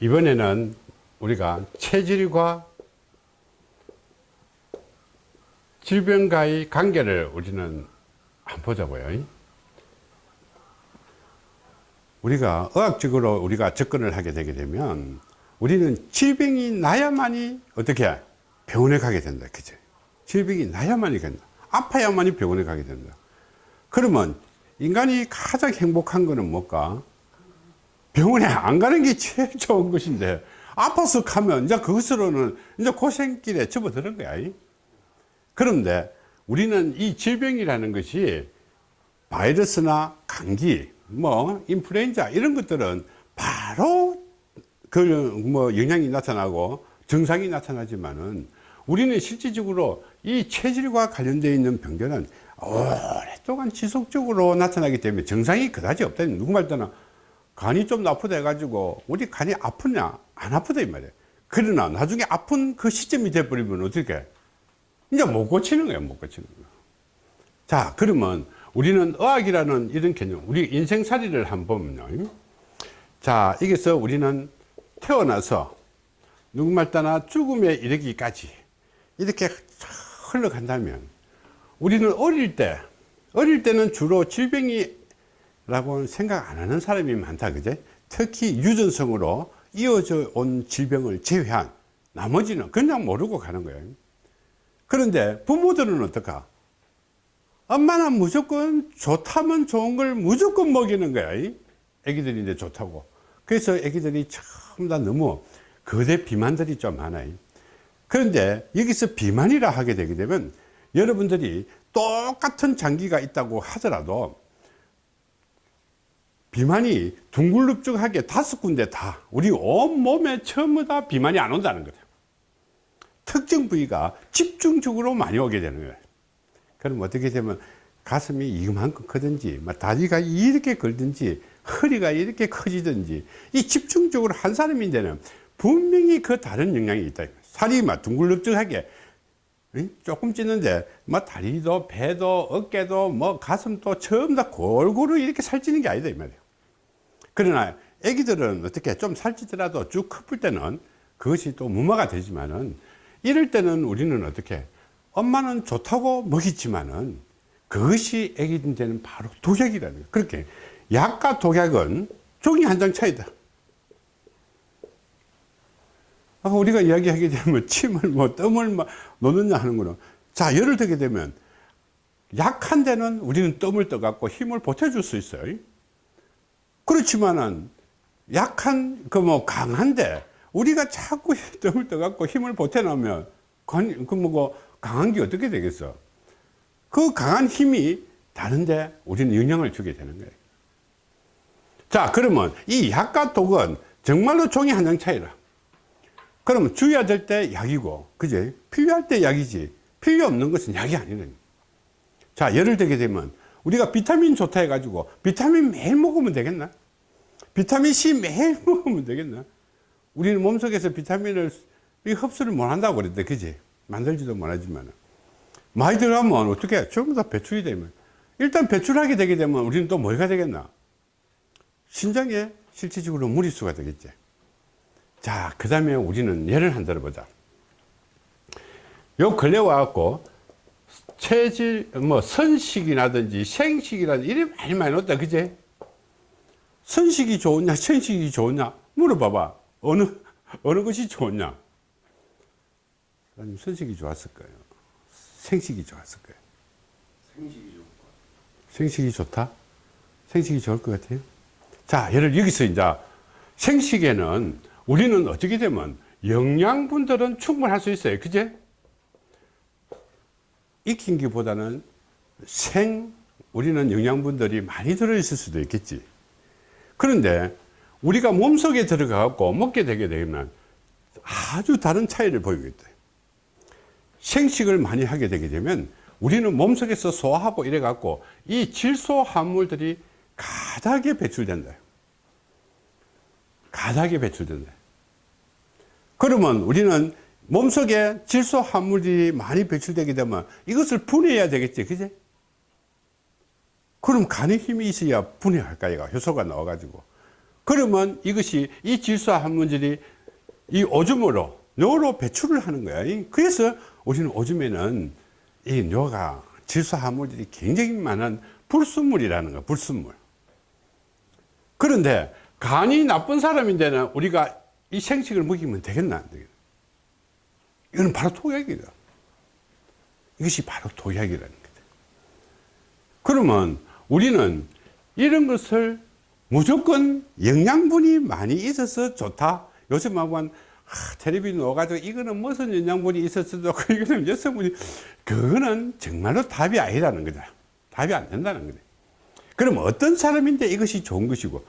이번에는 우리가 체질과 질병과의 관계를 우리는 한번 보자고요. 우리가 의학적으로 우리가 접근을 하게 되게 되면 우리는 질병이 나야만이 어떻게 병원에 가게 된다. 그죠? 질병이 나야만이 된다. 아파야만이 병원에 가게 된다. 그러면 인간이 가장 행복한 거는 뭘까? 병원에 안 가는 게 제일 좋은 것인데 아파서 가면 이제 그것으로는 이제 고생길에 접어드는 거야. 그런데 우리는 이 질병이라는 것이 바이러스나 감기, 뭐 인플루엔자 이런 것들은 바로 그 뭐 영향이 나타나고 증상이 나타나지만은 우리는 실질적으로 이 체질과 관련되어 있는 병들은 오랫동안 지속적으로 나타나기 때문에 증상이 그다지 없다. 누구 말따나 간이 좀 나쁘다 해가지고 우리 간이 아프냐? 안 아프다 이 말이에요. 그러나 나중에 아픈 그 시점이 돼버리면 어떻게? 이제 못 고치는 거예요 못 고치는 거예요 자 그러면 우리는 의학이라는 이런 개념 우리 인생살이를 한번 보면요. 자 여기서 우리는 태어나서 누구말 따나 죽음에 이르기까지 이렇게 흘러간다면 우리는 어릴 때 어릴 때는 주로 질병이 라고 생각 안 하는 사람이 많다 그제? 특히 유전성으로 이어져 온 질병을 제외한 나머지는 그냥 모르고 가는 거예요. 그런데 부모들은 어떨까 엄마는 무조건 좋다면 좋은 걸 무조건 먹이는 거야 애기들인데 좋다고. 그래서 애기들이 전부 다 너무 거대 비만들이 좀 많아요 그런데 여기서 비만이라 하게 되게 되면 여러분들이 똑같은 장기가 있다고 하더라도 비만이 둥글룩죽하게 다섯 군데 다 우리 온몸에 전부 다 비만이 안 온다는 거죠. 특정 부위가 집중적으로 많이 오게 되는 거예요. 그럼 어떻게 되면 가슴이 이만큼 크든지 다리가 이렇게 걸든지 허리가 이렇게 커지든지 이 집중적으로 한 사람인데는 분명히 그 다른 영향이 있다. 살이 막 둥글룩죽하게 조금 찌는데 뭐 다리도 배도 어깨도 뭐 가슴도 전부 다 골고루 이렇게 살찌는 게 아니다 이 말이에요 그러나 애기들은 어떻게 좀 살찌더라도 쭉 커플 때는 그것이 또 무마가 되지만은 이럴 때는 우리는 어떻게 엄마는 좋다고 먹이지만은 그것이 애기들한테는 바로 독약이라는 거예요. 그렇게 약과 독약은 종이 한 장 차이다. 아까 우리가 이야기하게 되면 침을 뭐 뜸을 뭐 놓느냐 하는 거는 자 열을 들게 되면 약한 데는 우리는 뜸을 떠 갖고 힘을 보태줄 수 있어요 그렇지만은 약한 그 뭐 강한데 우리가 자꾸 뜸을 떠 갖고 힘을 보태 놓으면 그 강한 게 어떻게 되겠어? 그 강한 힘이 다른데 우리는 영향을 주게 되는 거예요. 자 그러면 이 약과 독은 정말로 종이 한 장 차이라. 그러면 주의해야 될 때 약이고 그제 필요할 때 약이지. 필요 없는 것은 약이 아니거든요 자 예를 들게 되면 우리가 비타민 좋다 해 가지고 비타민 매일 먹으면 되겠나? 비타민 C 매일 먹으면 되겠나? 우리는 몸속에서 비타민을 흡수를 못 한다고 그랬대 그지? 만들지도 못하지만 많이 들어가면 어떻게 전부 다 배출이 되면. 일단 배출하게 되게 되면 우리는 또 뭐가 되겠나? 신장에 실질적으로 무리수가 되겠지. 자그 다음에 우리는 예를 한 들어보자. 요 근래 와갖고 체질 뭐 선식이라든지 생식이라든지 이래 많이 많이 넣었다 그제 선식이 좋으냐 생식이 좋으냐 물어봐봐 어느 어느 것이 좋냐 아니면 선식이 좋았을 거예요. 생식이 좋았을 거예요. 생식이 좋을 것 생식이 좋다? 생식이 좋을 것 같아요. 자, 예를 여기서 이제 생식에는 우리는 어떻게 되면 영양분들은 충분할 수 있어요. 그제? 익힌 기보다는 생, 우리는 영양분들이 많이 들어있을 수도 있겠지. 그런데 우리가 몸속에 들어가고 먹게 되게 되면 아주 다른 차이를 보이겠다. 생식을 많이 하게 되게 되면 우리는 몸속에서 소화하고 이래 갖고 이 질소 함물들이 가닥에 배출된다 가닥에 배출된다 그러면 우리는 몸속에 질소 함물이 많이 배출되게 되면 이것을 분해해야 되겠지 그제 그럼 간에 힘이 있어야 분해할까 얘가 효소가 나와 가지고 그러면 이것이 이 질소 화물질이 이 오줌으로 뇌로 배출을 하는 거야. 이- 그래서 우리는 오줌에는 이 뇌가 질소 화물질이 굉장히 많은 불순물이라는 거야. 불순물. 그런데 간이 나쁜 사람인데는 우리가 이 생식을 먹이면 되겠나? 안 되겠나? 이거는 바로 독약이다. 이것이 바로 독약이라는 거다. 그러면 우리는 이런 것을 무조건 영양분이 많이 있어서 좋다. 요즘 하면 아, 텔레비 넣어가지고 이거는 무슨 영양분이 있어서 이거는 여성분이 그거는 정말로 답이 아니라는 거다. 답이 안 된다는 거다. 그럼 어떤 사람인데 이것이 좋은 것이고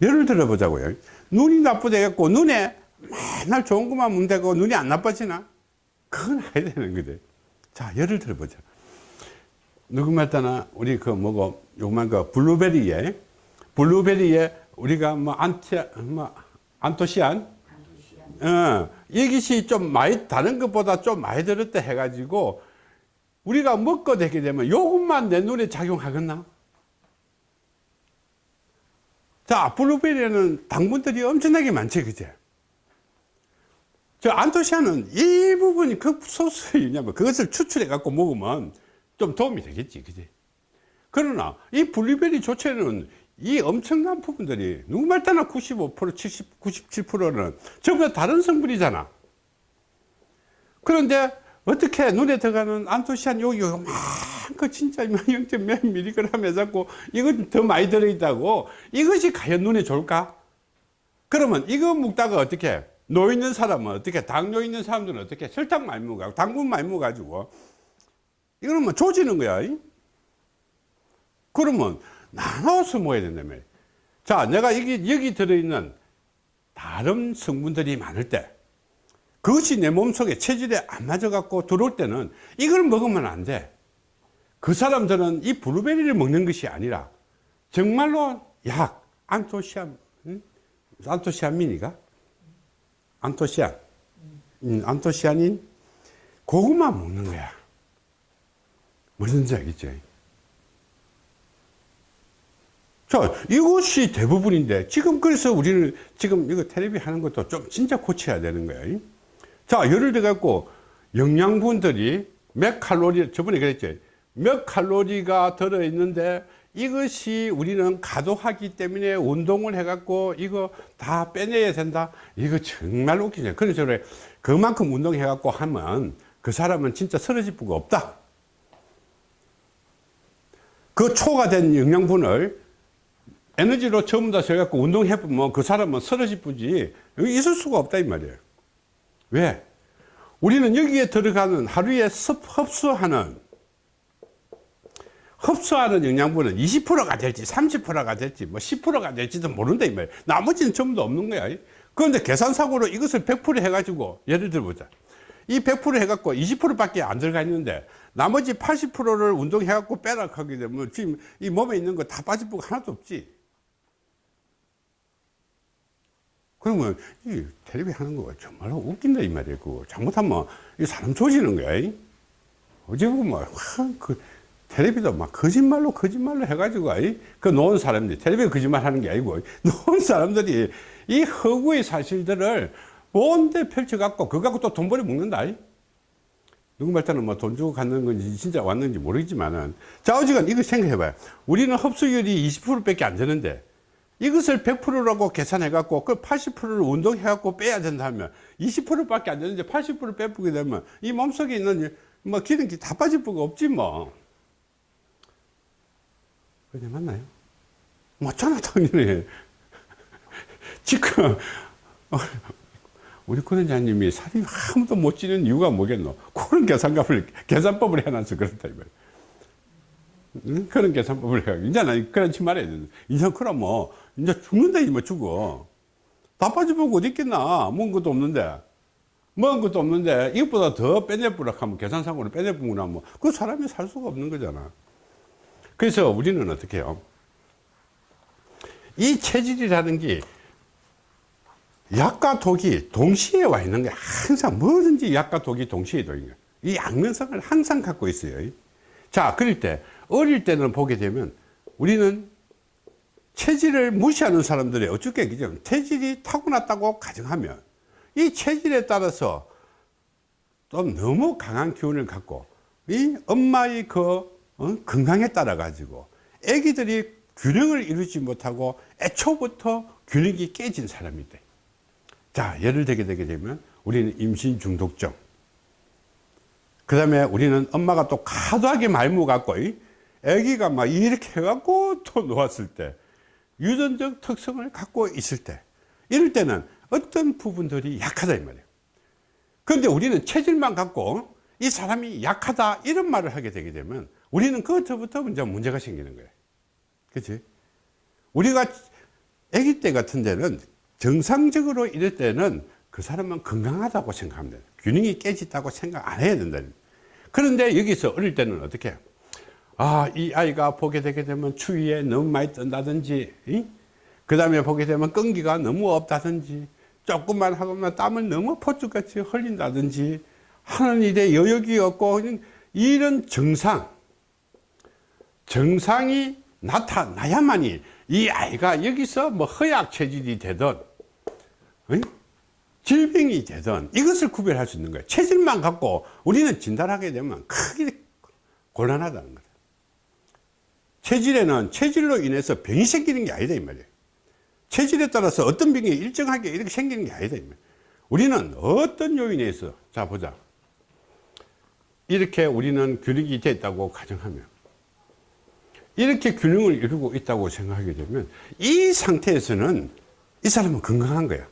예를 들어 보자고요. 눈이 나쁘다고 눈에 맨날 좋은 것만 문대고 눈이 안 나빠지나? 그건 알아야 되는 거지. 자, 예를 들어 보자. 누구 말따나 우리 그 뭐고 요만 그 블루베리에 블루베리에 우리가 뭐 안티 뭐 안토시안 어, 이것이 좀 많이 다른 것보다 좀 많이 들었다 해가지고 우리가 먹고 되게 되면 요것만 내 눈에 작용하겠나? 자, 블루베리에는 당분들이 엄청나게 많지, 그제? 저 안토시아는 이 부분이 그 유냐면 그것을 추출해 갖고 먹으면 좀 도움이 되겠지, 그지? 그러나 이 블루베리 조체는 이 엄청난 부분들이 누구 말따나 95% 70, 97%는 전부 다 다른 성분이잖아. 그런데 어떻게 눈에 들어가는 안토시안 여기 요만큼 진짜 0.몇 미리그램 해갖고 이건 더 많이 들어있다고 이것이 과연 눈에 좋을까? 그러면 이거 먹다가 어떻게 노 있는 사람은 어떻게 당뇨 있는 사람들은 어떻게 설탕 많이 먹어 당분 많이 먹어가지고 이거는 뭐 조지는 거야. 이? 그러면 나눠서 먹어야 된다며. 자, 내가 여기, 여기 들어있는 다른 성분들이 많을 때, 그것이 내 몸속에 체질에 안 맞아 갖고 들어올 때는 이걸 먹으면 안 돼. 그 사람들은 이 블루베리를 먹는 것이 아니라 정말로 약, 안토시안, 응? 안토시아민이가? 안토시안. 음, 안토시아닌? 그것만 먹는 거야. 무슨지 알겠죠? 자, 이것이 대부분인데, 지금 그래서 우리는 지금 이거 텔레비 하는 것도 좀 진짜 고쳐야 되는 거예요. 자, 예를 들어 갖고, 영양분들이 몇 칼로리, 저번에 그랬죠. 몇 칼로리가 들어있는데, 이것이 우리는 가도하기 때문에 운동을 해갖고, 이거 다 빼내야 된다? 이거 정말 웃기죠. 그래서 그래, 그만큼 운동해갖고 하면, 그 사람은 진짜 쓰러질 수가 없다. 그 초가 된 영양분을 에너지로 전부 다 써갖고 운동해보면 그 사람은 쓰러질 여기 있을 수가 없다 이 말이에요 왜? 우리는 여기에 들어가는 하루에 섭, 흡수하는 흡수하는 영양분은 20%가 될지 30%가 될지 뭐 10%가 될지도 모른다 이 말이에요 나머지는 전부 다 없는 거야. 그런데 계산상으로 이것을 100% 해가지고 예를 들어보자. 이 100% 해갖고 20% 밖에 안 들어가 있는데 나머지 80%를 운동해갖고 빼라 하게 되면 지금 이 몸에 있는 거 다 빠질 부가 하나도 없지. 그러면 이 텔레비 하는 거가 정말로 웃긴다 이 말이에요 그거. 잘못하면 이 사람 조지는 거야 이. 어제 보면 그 텔레비도 막 거짓말로 거짓말로 해가지고 이. 그 놓은 사람들이 텔레비 거짓말 하는 게 아니고 놓은 사람들이 이 허구의 사실들을 뭔데 펼쳐갖고 그거 갖고 또 돈 벌이 먹는다 이. 누구 말따는 뭐 돈 주고 갔는 건지 진짜 왔는지 모르겠지만은 자 어지간 이거 생각해봐요 우리는 흡수율이 20% 밖에 안 되는데 이것을 100%라고 계산해 갖고 그 80%를 운동해 갖고 빼야 된다 하면 20% 밖에 안 되는데 80% 빼보게 되면 이 몸속에 있는 뭐 기름기 다 빠질 부가 없지 뭐 그게 맞나요? 맞잖아 당연히 지금 어, 우리 권원장님이 살이 아무도 못 찌는 이유가 뭐겠노? 그런 계산값을, 계산법을 해놔서 그렇다, 이 말이야. 응? 그런 계산법을 해가지고. 이제는 그렇지 말아야 돼. 이제 그럼 뭐, 이제 죽는다, 이뭐 죽어. 다 빠져보고 어디 있겠나? 먹은 것도 없는데. 먹은 것도 없는데, 이것보다 더 빼내보라 하면, 계산상으로 빼내보거나 뭐, 그 사람이 살 수가 없는 거잖아. 그래서 우리는 어떻게 해요? 이 체질이라는 게 약과 독이 동시에 와 있는 거야. 항상 뭐든지 약과 독이 동시에 와 있는 거야. 이 양면성을 항상 갖고 있어요. 자, 그럴 때, 어릴 때는 보게 되면 우리는 체질을 무시하는 사람들이 어떻게 그죠? 체질이 타고났다고 가정하면 이 체질에 따라서 좀 너무 강한 기운을 갖고 이 엄마의 그 어? 건강에 따라 가지고 아기들이 균형을 이루지 못하고 애초부터 균형이 깨진 사람이 돼. 자, 예를 들게 되게 되면 우리는 임신 중독증. 그 다음에 우리는 엄마가 또 과도하게 말무 갖고 이 아기가 막 이렇게 해갖고 또 놓았을 때 유전적 특성을 갖고 있을 때 이럴 때는 어떤 부분들이 약하다 이 말이에요. 그런데 우리는 체질만 갖고 이 사람이 약하다 이런 말을 하게 되게 되면 우리는 그것부터 이제 문제가 생기는 거예요. 그치? 우리가 아기 때 같은 데는 정상적으로 이럴 때는 그 사람은 건강하다고 생각하면 돼요. 균형이 깨졌다고 생각 안 해야 된다. 그런데 여기서 어릴 때는 어떻게 해요? 아, 이 아이가 보게 되게 되면 추위에 너무 많이 뜬다든지, 그 다음에 보게 되면 끈기가 너무 없다든지, 조금만 하고만 땀을 너무 포축같이 흘린다든지, 하는 일에 여력이 없고, 이런 정상, 정상이 나타나야만이 이 아이가 여기서 뭐 허약 체질이 되든? 질병이 되든 이것을 구별할 수 있는 거예요. 체질만 갖고 우리는 진단하게 되면 크게 곤란하다는 거예요. 체질에는 체질로 인해서 병이 생기는 게 아니다 이 말이에요. 체질에 따라서 어떤 병이 일정하게 이렇게 생기는 게 아니다 이 말이에요. 우리는 어떤 요인에 있어 자 보자. 이렇게 우리는 되어 있다고 가정하면 이렇게 균형을 이루고 있다고 생각하게 되면 이 상태에서는 이 사람은 건강한 거야.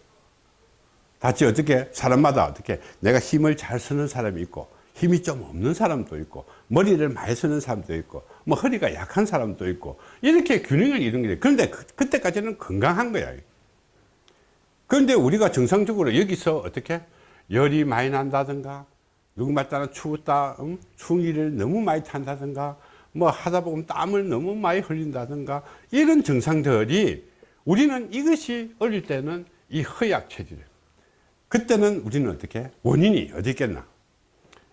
다치 어떻게 사람마다 어떻게 내가 힘을 잘 쓰는 사람이 있고 힘이 좀 없는 사람도 있고 머리를 많이 쓰는 사람도 있고 뭐 허리가 약한 사람도 있고 이렇게 균형을 이루는 게 그런데 그, 그때까지는 건강한 거야 그런데 우리가 정상적으로 여기서 어떻게 열이 많이 난다든가 누구 말 따라 추웠다 응? 일을 너무 많이 탄다든가 뭐 하다 보면 땀을 너무 많이 흘린다든가 이런 증상들이 우리는 이것이 어릴 때는 이 허약 체질이에요 그때는 우리는 어떻게 원인이 어디 있겠나?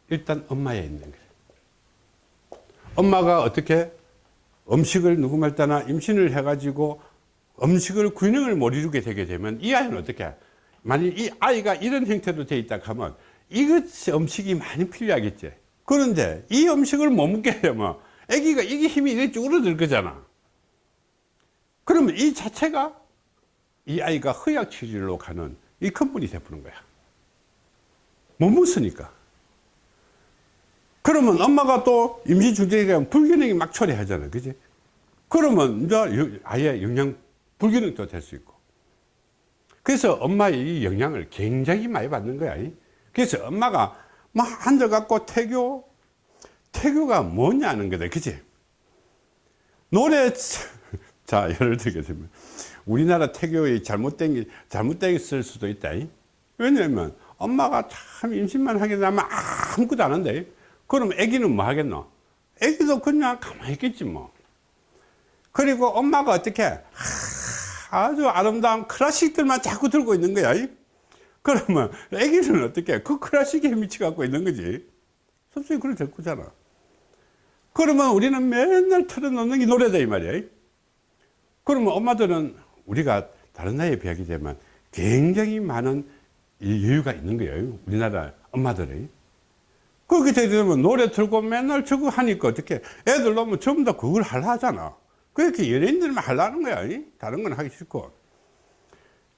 일단 엄마에 있는 거예요. 엄마가 어떻게 음식을 누구 말 따나 임신을 해 가지고 음식을 균형을 못 이루게 되게 되면 이 아이는 어떻게? 만약 이 아이가 이런 형태로 되어 있다 하면 이것 음식이 많이 필요하겠지. 그런데 이 음식을 못 먹게 되면 아기가 이게 힘이 이렇게 줄어들 거잖아. 그러면 이 자체가 이 아이가 허약 체질로 가는 이 근본이 돼버린 거야. 못 먹으니까. 그러면 엄마가 또 임신 가면 불균형이 막 초래하잖아 그지? 그러면 이제 아예 영양 불균형도 될 수 있고. 그래서 엄마의 이 영향을 굉장히 많이 받는 거야. 그래서 엄마가 막 앉아갖고 태교 태교가 뭐냐는 거다 그지? 노래 자 예를 되면 우리나라 태교의 잘못된 게 잘못됐을 수도 있다. 왜냐면 엄마가 참 임신만 하게 되면 아무것도 안 한대. 그럼 애기는 뭐 하겠노? 애기도 그냥 가만히 있겠지 뭐. 그리고 엄마가 어떻게 아주 아름다운 클래식들만 자꾸 들고 있는 거야 그러면 애기는 어떻게 그 클래식에 미치 갖고 있는 거지. 솔직히 그래 될 거잖아 그러면 우리는 맨날 틀어놓는 게 노래다 이 말이야. 그러면 엄마들은 우리가 다른 나라에 비하게 되면 굉장히 많은 여유가 있는 거예요 우리나라 엄마들이. 그렇게 되면 노래 틀고 맨날 저거 하니까 어떻게 애들 놓으면 전부 다 그걸 하려 하잖아. 그렇게 연예인들만 하려는 거야 다른 건 하기 싫고.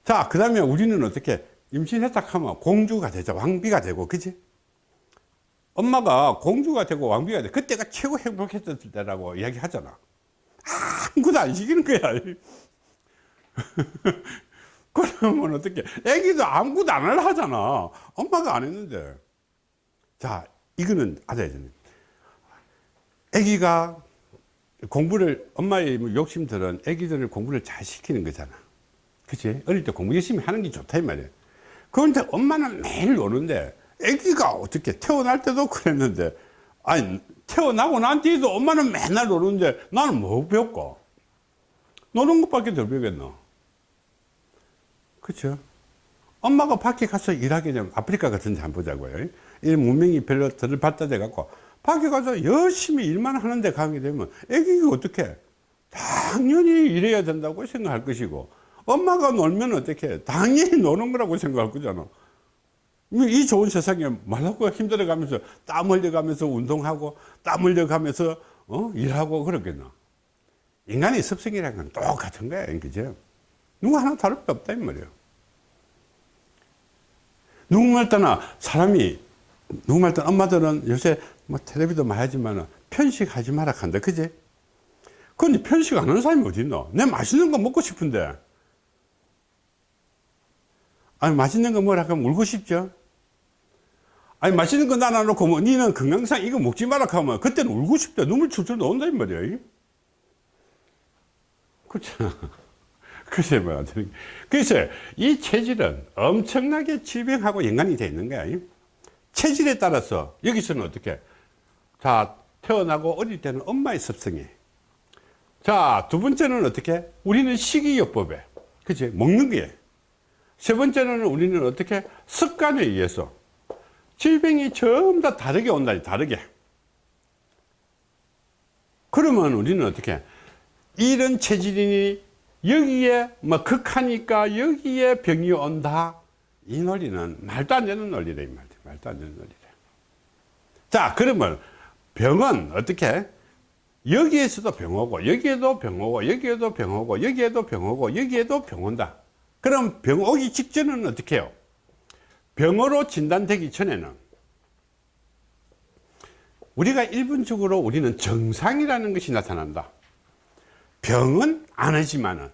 자그 다음에 우리는 어떻게 임신했다 하면 공주가 되자 왕비가 되고 그지 엄마가 공주가 되고 왕비가 돼. 그때가 최고 행복했을 때라고 이야기 하잖아. 아무것도 안 시키는 거야. 그러면 어떻게 애기도 아무것도 안 하잖아. 엄마가 안 했는데. 자 이거는 알아야 애기가 공부를 엄마의 뭐 욕심들은 애기들을 공부를 잘 시키는 거잖아. 그치? 어릴 때 공부 열심히 하는 게 좋다 이 말이야. 그런데 엄마는 매일 노는데 애기가 어떻게 태어날 때도 그랬는데 아니 태어나고 난 뒤에도 엄마는 맨날 노는데 나는 뭐 배웠고 노는 것밖에 더 배우겠노? 그렇죠 엄마가 밖에 가서 일하게 되면 아프리카 같은 데 한번 보자고요. 이 문명이 별로 덜 발달돼 갖고 밖에 가서 열심히 일만 하는데 가게 되면 애기가 어떻게 당연히 이래야 된다고 생각할 것이고 엄마가 놀면 어떻게 당연히 노는 거라고 생각할 거잖아 이 좋은 세상에 말하고 힘들어가면서 땀 흘려가면서 운동하고 땀 흘려가면서 어? 일하고 그러겠나? 인간의 습성이라는 건 똑같은 거야 그죠? 누구 하나 다를 게 없다 이 말이에요 누구 말 때나 사람이 누구 말 때나 엄마들은 요새 뭐 텔레비도 많이 하지만 편식하지 마라 한다 그지? 근데 편식 안 하는 사람이 어디 있노? 내 맛있는 거 먹고 싶은데. 아니 맛있는 거 뭐라 하면 울고 싶죠 아니 맛있는 거 나눠 놓고 뭐 니는 건강상 이거 먹지 마라 하면 그때는 울고 싶다 눈물 출출 나온다 이 말이야. 그렇잖아. 글쎄 뭐야 그래서 이 체질은 엄청나게 질병하고 연관이 되어 있는 거야 체질에 따라서 여기서는 어떻게? 자 태어나고 어릴 때는 엄마의 습성이. 자두 번째는 어떻게? 우리는 식이요법에 그치? 먹는 게 세 번째는 우리는 어떻게? 습관에 의해서 질병이 전부 다 다르게 온다 다르게. 그러면 우리는 어떻게? 이런 체질이니 여기에 뭐 극하니까 여기에 병이 온다. 이 논리는 말도 안 되는 논리래 이 말이야 말도 안 되는 논리래. 자 그러면 병은 어떻게? 여기에서도 병 오고 여기에도 병 오고 여기에도 병 오고 여기에도 병 오고 여기에도 병 온다. 그럼 병 오기 직전은 어떻게 해요 병으로 진단되기 전에는 우리가 일반적으로 우리는 정상이라는 것이 나타난다. 병은 안 하지만은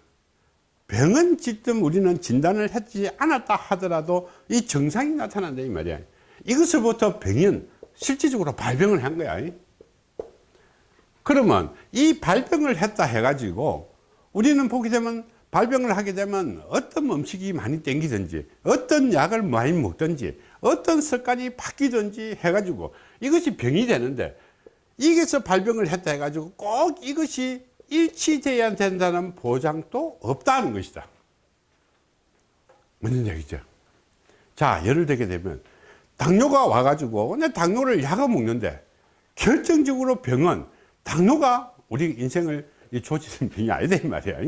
병은 지금 우리는 진단을 했지 않았다 하더라도 이 정상이 나타난다 이 말이야. 이것을부터 병은 실질적으로 발병을 한 거야. 그러면 이 발병을 했다 해 가지고 우리는 보게 되면 발병을 하게 되면 어떤 음식이 많이 땡기든지 어떤 약을 많이 먹든지 어떤 습관이 바뀌든지 해 가지고 이것이 병이 되는데 이게서 발병을 했다 해 가지고 꼭 이것이 일치돼야 된다는 보장도 없다는 것이다. 무슨 얘기죠. 자 예를 들게 되면 당뇨가 와가지고 내 당뇨를 약을 먹는데 결정적으로 병은 당뇨가 우리 인생을 조지는 병이 아니다 이 말이야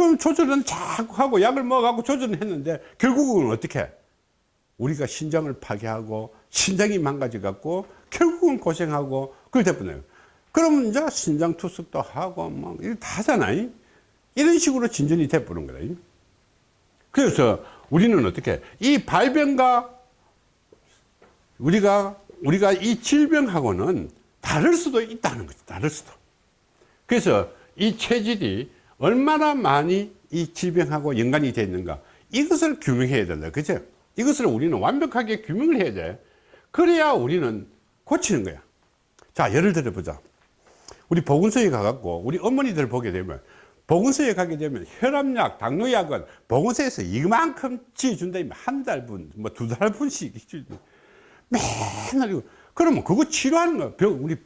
그럼 조절은 자꾸 하고 약을 먹어갖고 조절은 했는데 결국은 어떻게? 우리가 신장을 파괴하고 신장이 망가져 갖고 결국은 고생하고 그럴 때뿐이에요. 그러면 이제 신장 투석도 하고 뭐 이거 다 하잖아요 이런 식으로 진전이 돼버린 거다. 그래서 우리는 어떻게? 이 발병과 우리가 우리가 이 질병하고는 다를 수도 있다는 거죠 다를 수도. 그래서 이 체질이 얼마나 많이 이 질병하고 연관이 되어 있는가. 이것을 규명해야 된다. 그죠? 이것을 우리는 완벽하게 규명을 해야 돼. 그래야 우리는 고치는 거야. 자 예를 들어 보자. 우리 보건소에 가갖고 우리 어머니들 보게 되면 보건소에 가게 되면 혈압약, 당뇨약은 보건소에서 이만큼 지어준다. 한 달분, 뭐 두 달분씩 맨날 이거. 그러면 그거 치료하는 거 병, 우리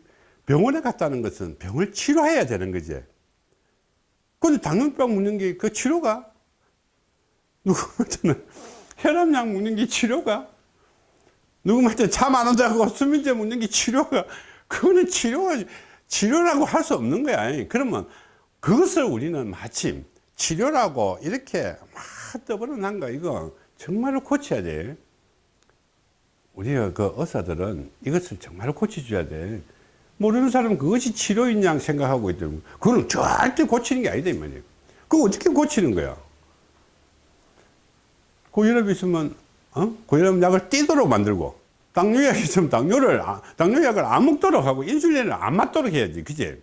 병원에 갔다는 것은 병을 치료해야 되는 거지 근데 당뇨병 먹는 게 그 치료가? 누구한테는? 혈압약 먹는 게 치료가? 누구한테 잠안 온다고 수면제 먹는 게 치료가? 그거는 치료가 치료라고 할 수 없는 거야. 그러면 그것을 우리는 마침 치료라고 이렇게 막 떠버려난 거 이거 정말로 고쳐야 돼. 우리가 그 의사들은 이것을 정말 고쳐줘야 돼 모르는 사람은 그것이 치료인 양 생각하고 있더라고 그거는 절대 고치는 게 아니다 이 말이에요. 그거 어떻게 고치는 거야? 고혈압 있으면 어? 고혈압 약을 띄도록 만들고 당뇨약 있으면 당뇨를 아- 당뇨약을 안 먹도록 하고 인슐린을 안 맞도록 해야지 그지?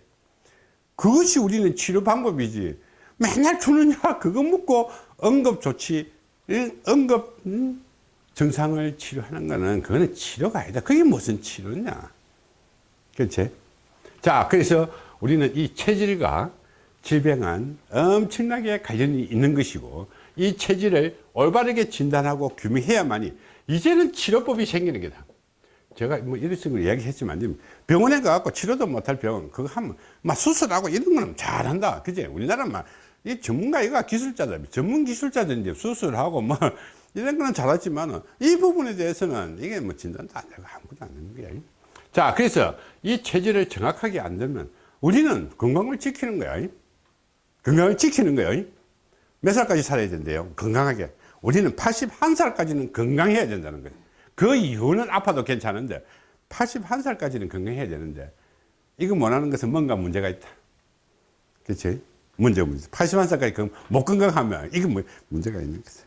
그것이 우리는 치료 방법이지. 맨날 주는 약 그거 먹고 응급조치 응급 음, 증상을 치료하는 거는 그거는 치료가 아니다. 그게 무슨 치료냐 그렇지 자 그래서 우리는 이 체질과 질병은 엄청나게 관련이 있는 것이고 이 체질을 올바르게 진단하고 규명해야만이 이제는 치료법이 생기는 게다. 제가 뭐 이런 식으로 이야기했지만 병원에 가갖고 치료도 못할 병 그거 하면 막 수술하고 이런 거는 잘한다. 그지 우리나라 막이 전문가가 기술자들 전문 기술자들인데 수술하고 뭐 이런 거는 잘하지만 이 부분에 대해서는 이게 뭐 진단도 안 되고 아무것도 안 되는 거야 자 그래서 이 체질을 정확하게 안 되면 우리는 건강을 지키는 거야. 건강을 지키는 거예요. 몇 살까지 살아야 된대요? 건강하게. 우리는 81살까지는 건강해야 된다는 거예요. 그 이후는 아파도 괜찮은데 81살까지는 건강해야 되는데 이거 원하는 것은 뭔가 문제가 있다. 그렇지? 문제 문제. 81살까지 못 건강하면 이게 뭐 문제가 있는 거지.